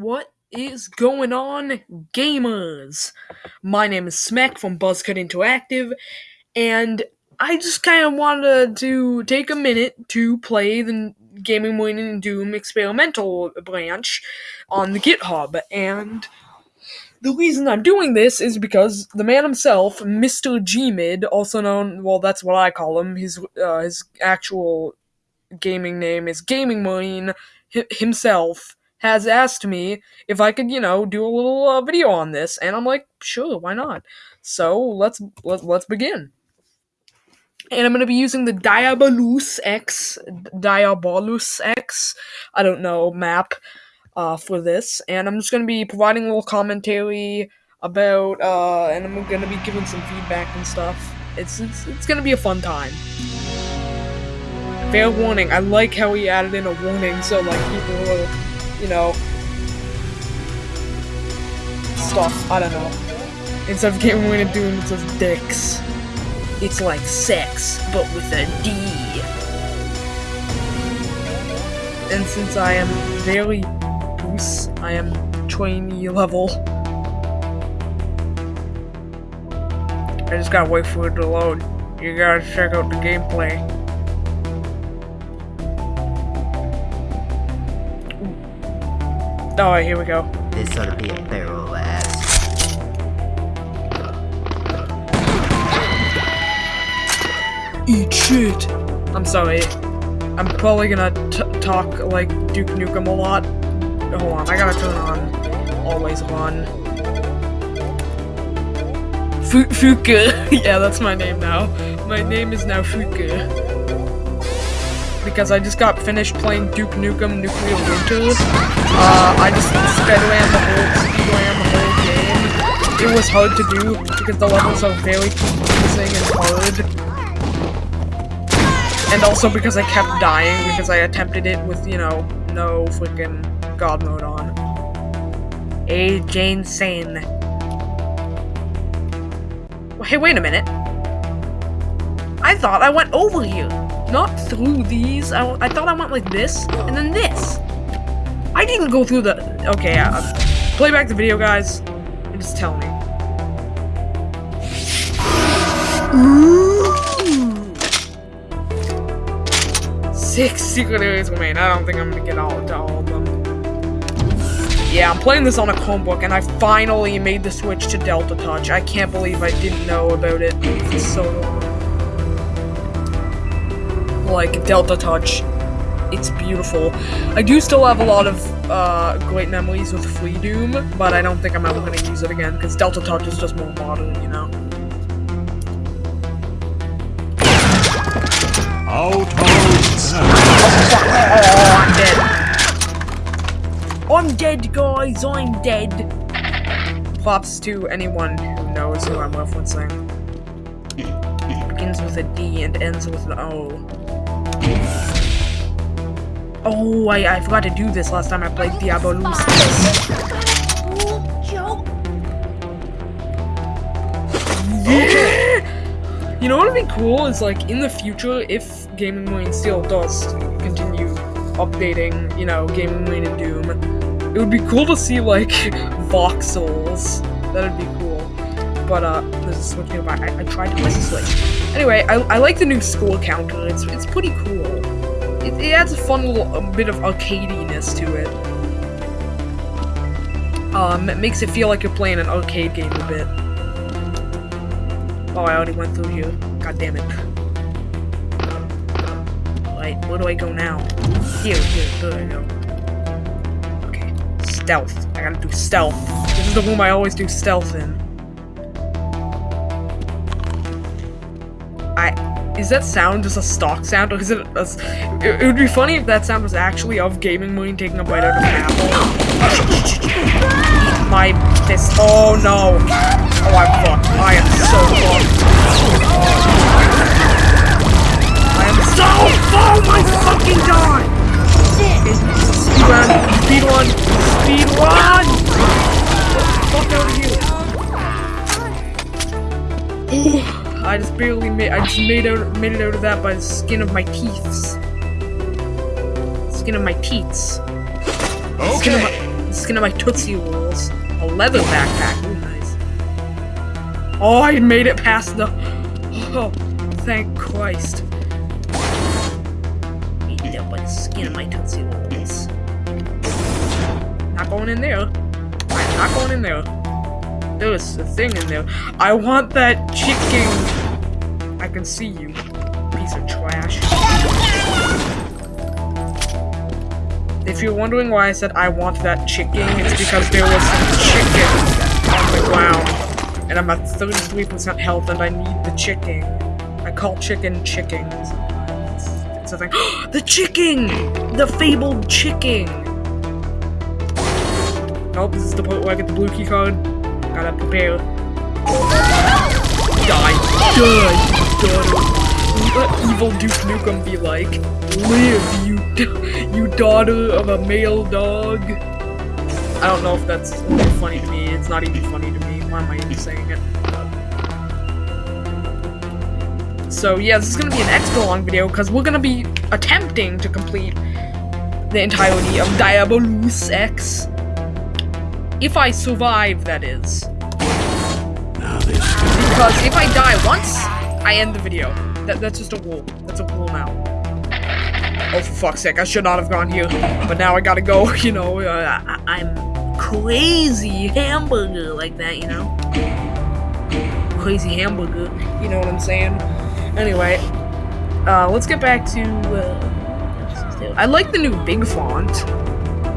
What is going on, gamers? My name is Smek from Buzzcut Interactive, and I just kind of wanted to take a minute to play the Gaming Marine and Doom experimental branch on the GitHub. And the reason I'm doing this is because the man himself, Mr. Gmid, also known, well, that's what I call him. His uh, his actual gaming name is Gaming Marine himself has asked me if I could, you know, do a little uh, video on this, and I'm like, sure, why not? So let's let, let's begin. And I'm gonna be using the Diabolus X, Diabolus X, I don't know map, uh, for this, and I'm just gonna be providing a little commentary about, uh, and I'm gonna be giving some feedback and stuff. It's it's it's gonna be a fun time. Fair warning, I like how he added in a warning so like people will, you know, stuff. I don't know. Instead of rid of doing it says dicks. It's like sex, but with a D. And since I am very loose, I am trainee level. I just gotta wait for it to load. You gotta check out the gameplay. Oh, Alright, here we go. This ought to be a barrel ass. Eat shit. I'm sorry. I'm probably gonna t- talk like Duke Nukem a lot. Hold on, I gotta turn on always on. Fu- Fuka. yeah, that's my name now. My name is now Fuka. Because I just got finished playing Duke Nukem Nuclear Winter. Uh, I just speedran the whole speedran the whole game. It was hard to do because the levels are very confusing and hard and also because I kept dying because I attempted it with, you know, no freaking god mode on. A Jane Sane. Hey, wait a minute. I thought I went over here, not through these. I, I thought I went like this and then this. I didn't go through the. Okay, uh, play back the video, guys, and just tell me. Six secret areas remain. I don't think I'm gonna get all to all of them. Yeah, I'm playing this on a Chromebook, and I finally made the switch to Delta Touch. I can't believe I didn't know about it for so long. Like, Delta Touch, it's beautiful. I do still have a lot of uh, great memories with Freedoom, but I don't think I'm ever gonna use it again, because Delta Touch is just more modern, you know? Outposts! Oh, I'm dead. I'm dead, guys. I'm dead. Props to anyone who knows who I'm referencing. Begins with a D and ends with an O. Oh, I, I forgot to do this last time I played. Yeah! You know what would be cool is like in the future if Gaming Marine still does continue updating, you know, Gaming Marine and Doom, it would be cool to see like voxels. That'd be cool. But uh, there's a switch nearby. I, I tried to press the switch. Anyway, I, I like the new score counter. It's it's pretty cool. It, adds a fun little bit of arcadiness to it. Um, it makes it feel like you're playing an arcade game a bit. Oh, I already went through here. God damn it. Right, where do I go now? Here, here, there I go. Okay, stealth. I gotta do stealth. This is the room I always do stealth in. I... Is that sound just a stock sound, or is it a, it, it would be funny if that sound was actually of Gaming Moon taking a bite out of an apple. My fist. Oh no. Oh, I'm fucked. I am so fucked. I am so Oh my fucking god! Speed run! Speed run! Speed run! Fuck out of here! I just barely made I just made out made it out of that by the skin of my teeth. Skin of my teats. Skin of my, Skin of my Tootsie Rolls. A leather backpack. Ooh, nice. Oh, I made it past the. Oh, thank Christ. Eat up by the skin of my Tootsie Rolls. Not going in there. I'm not going in there. There's a thing in there. I want that chicken. I can see you, piece of trash. If you're wondering why I said I want that chicken, it's because there was some chicken on the ground. And I'm at 33% health and I need the chicken. I call chicken chicken. It's a thing. the chicken! The fabled chicken! Nope, this is the point where I get the blue key card. Gotta prepare. Die. Die, daughter. Let evil Duke Nukem be like, live, you, you daughter of a male dog. I don't know if that's funny to me. It's not even funny to me. Why am I even saying it? So yeah, this is gonna be an extra long video because we're gonna be attempting to complete the entirety of Diabolus X. If I survive, that is. Because if I die once, I end the video. That, that's just a rule. That's a rule now. Oh, for fuck's sake, I should not have gone here. But now I gotta go, you know, uh, I, I'm crazy hamburger like that, you know? Crazy hamburger, you know what I'm saying? Anyway, uh, let's get back to, uh, I like the new big font.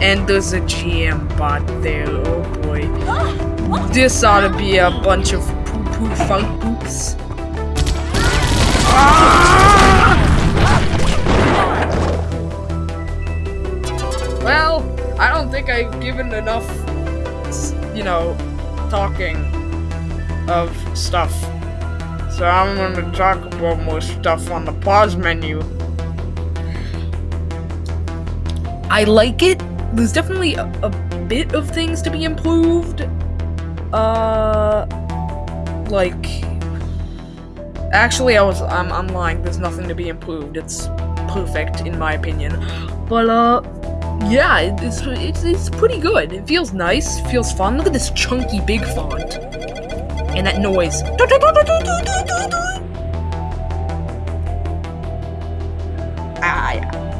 And there's a GM bot there, oh boy. This ought to be a bunch of poo-poo funk poops. Ah! Well, I don't think I've given enough, you know, talking of stuff. So I'm gonna talk about more stuff on the pause menu. I like it. There's definitely a, a bit of things to be improved. Uh, like, actually, I was I'm, I'm lying. There's nothing to be improved. It's perfect in my opinion. But uh, yeah, it's it's it's pretty good. It feels nice. Feels fun. Look at this chunky big font and that noise.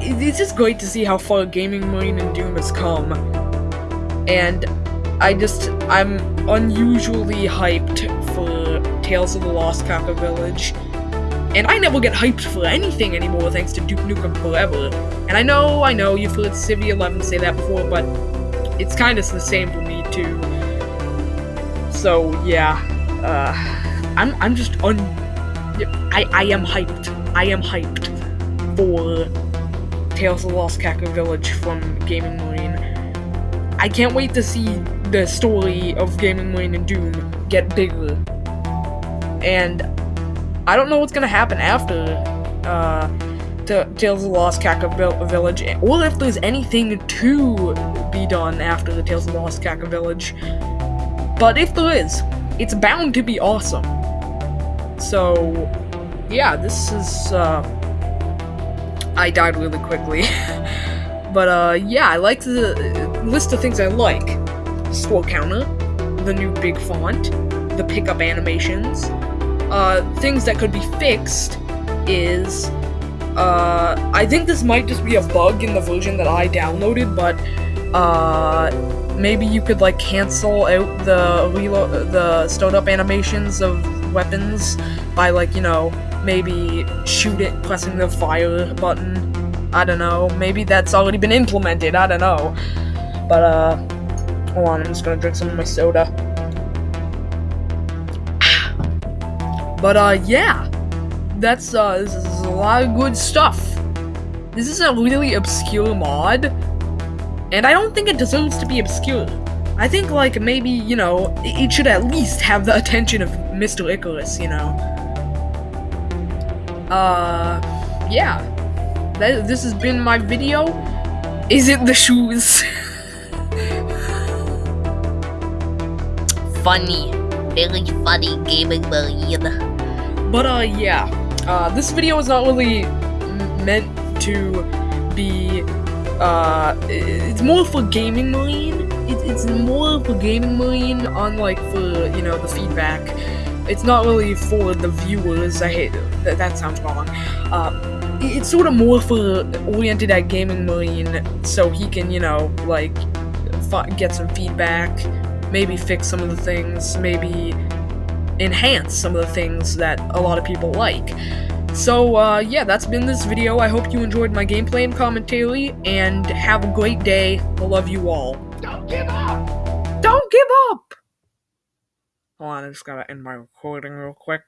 It's just great to see how far Gaming Marine and Doom has come. And I just, I'm unusually hyped for Tales of the Lost Kaka Village. And I never get hyped for anything anymore thanks to Duke Nukem Forever. And I know, I know, you've heard Civi 11 say that before, but it's kind of the same for me too. So yeah, uh, I'm I'm just un. I I am hyped. I am hyped for Tales of the Lost Kaka Village from Gaming Marine. I can't wait to see the story of Gaming Marine and Doom get bigger. And I don't know what's gonna happen after uh, Tales of the Lost Vil- Village, or if there's anything to be done after the Tales of the Lost Kaka Village. But if there is, it's bound to be awesome. So, yeah, this is. Uh, I died really quickly. but, uh, yeah, I like the list of things I like score counter, the new big font, the pickup animations. Uh, things that could be fixed is. Uh, I think this might just be a bug in the version that I downloaded, but uh, maybe you could like cancel out the reload, the startup animations of weapons by like you know maybe shoot it pressing the fire button. I don't know. Maybe that's already been implemented. I don't know. But uh, hold on. I'm just gonna drink some of my soda. But uh, yeah, that's uh, this is a lot of good stuff. This is a really obscure mod, and I don't think it deserves to be obscure. I think like maybe you know it should at least have the attention of Mr. Icarus, you know. Uh, yeah. That, this has been my video. Is it the shoes? Funny. Very funny gaming marine. But uh, yeah, uh, this video is not really meant to be. Uh, it's more for gaming marine it's more of a gaming marine on like for you know the feedback. It's not really for the viewers. I hate that. That sounds wrong. Uh, it's sort of more for oriented at gaming million, so he can you know like get some feedback, maybe fix some of the things, maybe enhance some of the things that a lot of people like. So, uh, yeah, that's been this video. I hope you enjoyed my gameplay and commentary, and have a great day. I love you all. Don't give up! Don't give up! Hold on, I just gotta end my recording real quick.